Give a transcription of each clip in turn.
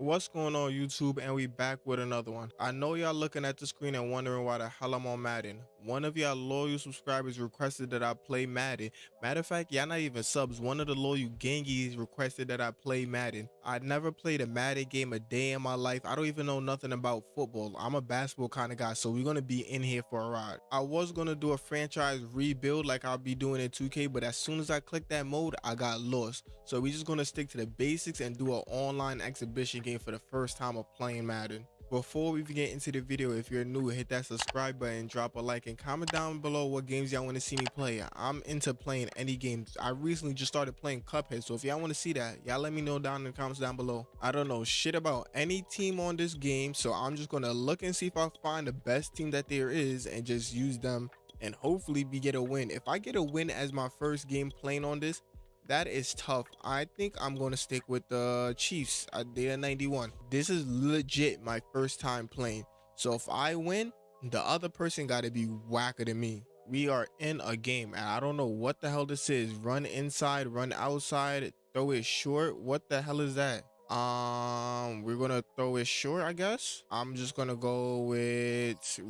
What's going on YouTube and we back with another one. I know y'all looking at the screen and wondering why the hell I'm on Madden. One of y'all loyal subscribers requested that I play Madden. Matter of fact, y'all not even subs. One of the loyal Genghis requested that I play Madden. I never played a Madden game a day in my life. I don't even know nothing about football. I'm a basketball kind of guy, so we're gonna be in here for a ride. I was gonna do a franchise rebuild like I'll be doing in 2K, but as soon as I clicked that mode, I got lost. So we're just gonna stick to the basics and do an online exhibition game for the first time of playing Madden. Before we get into the video, if you're new, hit that subscribe button, drop a like, and comment down below what games y'all want to see me play. I'm into playing any games. I recently just started playing Cuphead, so if y'all want to see that, y'all let me know down in the comments down below. I don't know shit about any team on this game, so I'm just going to look and see if I find the best team that there is and just use them and hopefully we get a win. If I get a win as my first game playing on this, that is tough. I think I'm going to stick with the Chiefs at data 91. This is legit my first time playing. So if I win, the other person got to be whacker than me. We are in a game and I don't know what the hell this is. Run inside, run outside, throw it short. What the hell is that? Um, we're to throw it short, I guess. I'm just to go with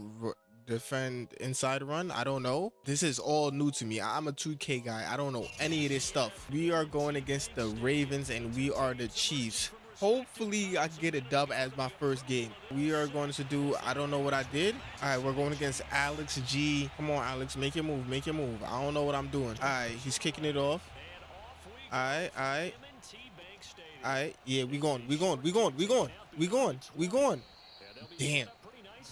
defend inside run? I don't know. This is all new to me. I'm a 2k guy. I don't know any of this stuff. We are going against the ravens and we are the chiefs. Hopefully i can get a dub as my first game. We are going to do i don't know what i did. All right we're going against alex g. Come on alex make your move make your move. I don't know what i'm doing. All right he's kicking it off. All right all right. All right yeah we going we going we going we going we going we going. Damn.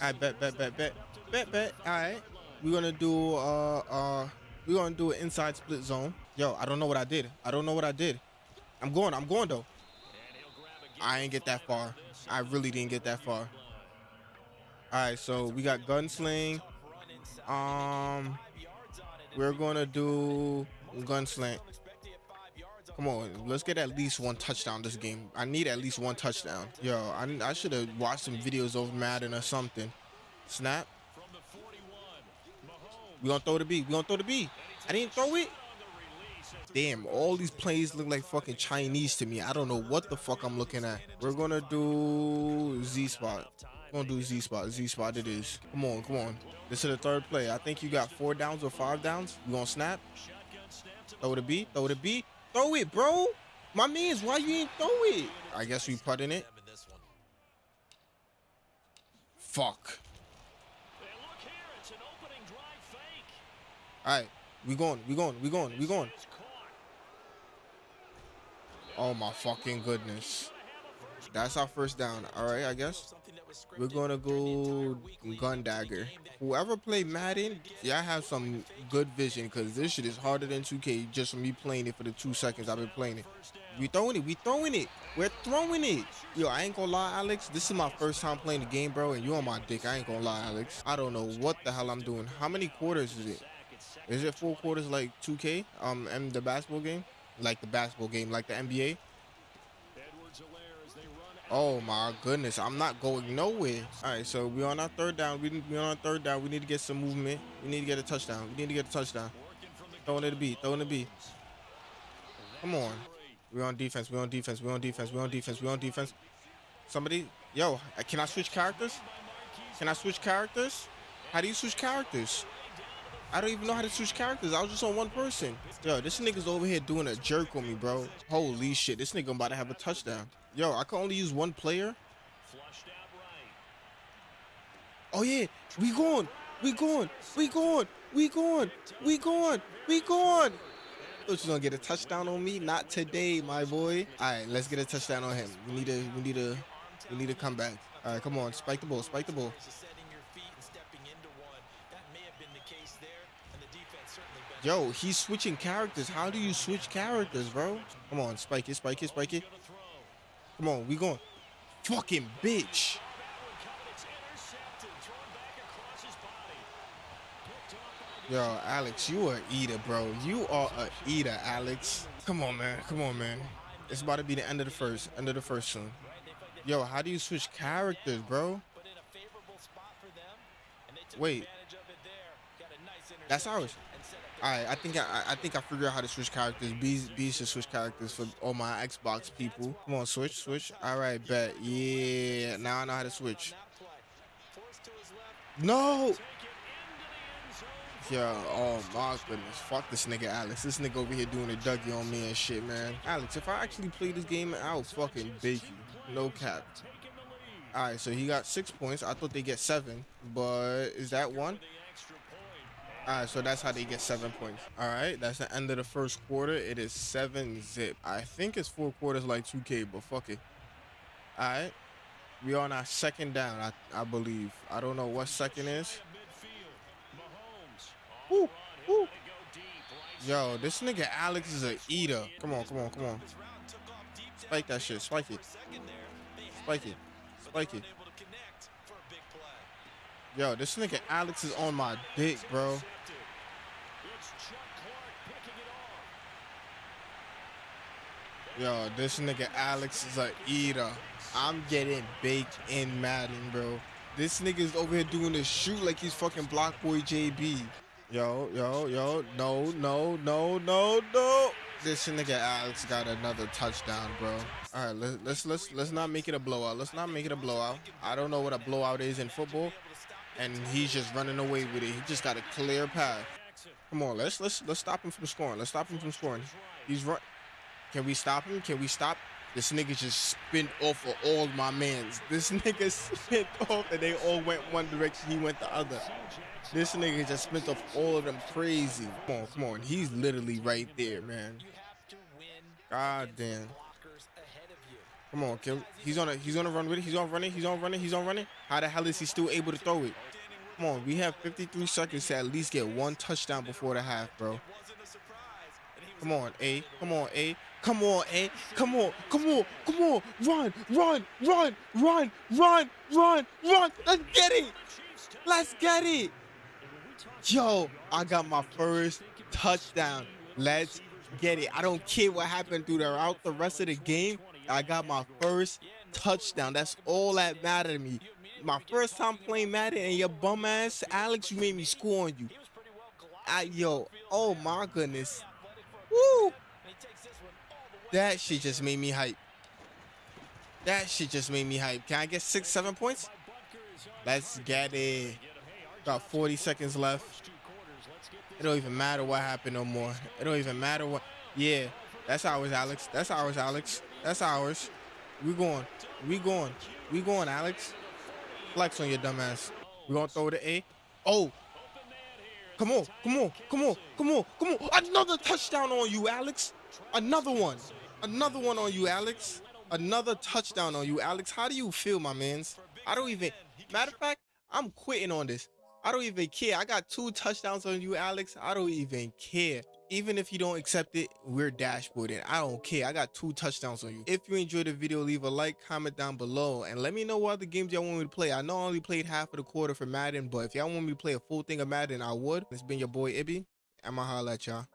I bet bet bet bet Bet, bet. All right. We're gonna do uh uh we're gonna do an inside split zone. Yo, I don't know what I did. I don't know what I did. I'm going, I'm going though. I ain't get that far. I really didn't get that far. Alright, so we got gunsling. Um we're gonna do gunsling. Come on, let's get at least one touchdown this game. I need at least one touchdown. Yo, I, I should have watched some videos over Madden or something. Snap. We gonna throw the B. We're gonna throw the B. I didn't throw it. Damn, all these plays look like fucking Chinese to me. I don't know what the fuck I'm looking at. We're gonna do Z spot. We're gonna do Z spot. Z spot it is. Come on, come on. This is the third play. I think you got four downs or five downs. You gonna snap? Throw the B. Throw the B. Throw it, bro. My man's why you ain't throw it? I guess we putting it. Fuck. All right, we going, we going, we going, we going. Oh my fucking goodness. That's our first down. All right, I guess. We're going to go gun dagger. Whoever played Madden, yeah, I have some good vision because this shit is harder than 2K just from me playing it for the two seconds I've been playing it. We throwing it. We throwing it. We're throwing it. Yo, I ain't gonna lie, Alex. This is my first time playing the game, bro, and you on my dick. I ain't gonna lie, Alex. I don't know what the hell I'm doing. How many quarters is it? Is it four quarters like 2K? Um, and the basketball game, like the basketball game, like the NBA. Oh my goodness, I'm not going nowhere. All right, so we on our third down. We we on our third down. We need to get some movement. We need to get a touchdown. We need to get a touchdown. Throwing it to B. Throwing it to B. Come on. We're on defense. We're on defense. We're on defense. We're on defense. We're on defense. Somebody, yo, can I switch characters? Can I switch characters? How do you switch characters? I don't even know how to switch characters. I was just on one person. Yo, this nigga's over here doing a jerk on me, bro. Holy shit. This nigga about to have a touchdown. Yo, I can only use one player. Oh, yeah. We going. We going. We going. We going. We going. We going. Thought you gonna get a touchdown on me? Not today, my boy. All right, let's get a touchdown on him. We need a. We need a. We need to come back. All right, come on. Spike the ball. Spike the ball. Yo, he's switching characters. How do you switch characters, bro? Come on, spike it, spike it, spike it. Come on, we going. Fucking bitch. Yo, Alex, you are eater, bro. You are a eater, Alex. Come on, man. Come on, man. It's about to be the end of the first. End of the first soon. Yo, how do you switch characters, bro? Wait. That's ours. All right, I think I, I think I figured out how to switch characters. B B should switch characters for all my Xbox people. Come on, switch, switch. All right, bet. Yeah, now I know how to switch. No. Yo, oh my goodness. Fuck this nigga Alex. This nigga over here doing a Dougie on me and shit, man. Alex, if I actually play this game, I'll fucking bake you. No cap. All right, so he got six points. I thought they get seven, but is that one? All right, so that's how they get seven points. All right, that's the end of the first quarter. It is seven zip. I think it's four quarters like 2K, but fuck it. All right, we are on our second down, I, I believe. I don't know what second is. Woo, woo. Yo, this nigga Alex is a eater. Come on, come on, come on. Spike that shit. Spike it. Spike it. Spike it. Yo, this nigga Alex is on my dick, bro. Yo, this nigga Alex is a eater. I'm getting baked in Madden, bro. This nigga's over here doing the shoot like he's fucking Block Boy JB. Yo, yo, yo, no, no, no, no, no. This nigga Alex got another touchdown, bro. All right, let's let's let's let's not make it a blowout. Let's not make it a blowout. I don't know what a blowout is in football, and he's just running away with it. He just got a clear path. Come on, let's let's let's stop him from scoring. Let's stop him from scoring. He's run. Can we stop him? Can we stop? This nigga just spin off of all my mans. This nigga spent off and they all went one direction. He went the other. This nigga just spent off all of them crazy. Come on, come on. He's literally right there, man. God damn. Come on, Kim. He's on a he's on a run with it. He's on running. He's on running. He's on running. How the hell is he still able to throw it? Come on, we have 53 seconds to at least get one touchdown before the half, bro. Come on, A. Come on, A. Come on, A. Come on. Come on. Come on. Run, run, run, run, run, run, run. Let's get it. Let's get it. Yo, I got my first touchdown. Let's get it. I don't care what happened throughout the rest of the game. I got my first touchdown. That's all that mattered to me. My first time playing Madden and your bum ass, Alex, you made me score on you. I, yo, oh my goodness. That shit just made me hype. That shit just made me hype. Can I get six, seven points? Let's get it. Got 40 seconds left. It don't even matter what happened no more. It don't even matter what. Yeah, that's ours, Alex. That's ours, Alex. That's ours. We going. We going. We going, Alex. Flex on your dumbass. We gonna throw the A. Oh. Come on. Come on. Come on. Come on. Come on. Another touchdown on you, Alex. Another one. Another one on you, Alex. Another touchdown on you, Alex. How do you feel, my mans? I don't even. Matter of fact, I'm quitting on this. I don't even care. I got two touchdowns on you, Alex. I don't even care. Even if you don't accept it, we're dashboarding. I don't care. I got two touchdowns on you. If you enjoyed the video, leave a like, comment down below, and let me know what other games y'all want me to play. I know I only played half of the quarter for Madden, but if y'all want me to play a full thing of Madden, I would. It's been your boy Ibby. I'ma holla at y'all.